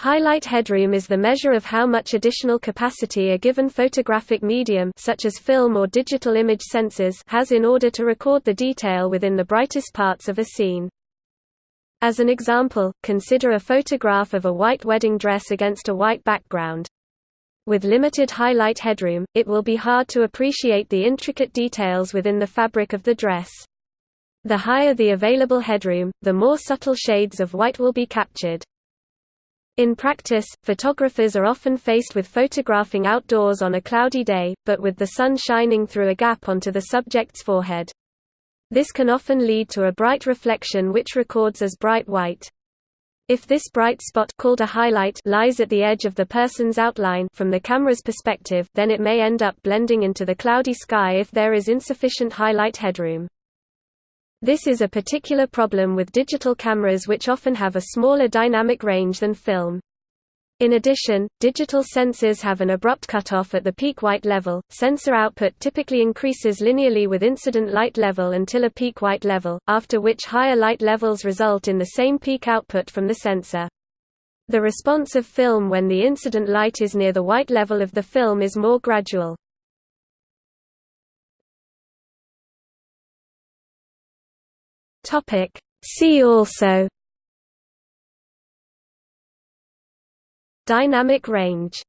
Highlight headroom is the measure of how much additional capacity a given photographic medium such as film or digital image sensors has in order to record the detail within the brightest parts of a scene. As an example, consider a photograph of a white wedding dress against a white background. With limited highlight headroom, it will be hard to appreciate the intricate details within the fabric of the dress. The higher the available headroom, the more subtle shades of white will be captured. In practice, photographers are often faced with photographing outdoors on a cloudy day, but with the sun shining through a gap onto the subject's forehead. This can often lead to a bright reflection which records as bright white. If this bright spot called a highlight lies at the edge of the person's outline from the camera's perspective, then it may end up blending into the cloudy sky if there is insufficient highlight headroom. This is a particular problem with digital cameras which often have a smaller dynamic range than film. In addition, digital sensors have an abrupt cutoff at the peak white level. Sensor output typically increases linearly with incident light level until a peak white level, after which higher light levels result in the same peak output from the sensor. The response of film when the incident light is near the white level of the film is more gradual. Topic. See also Dynamic range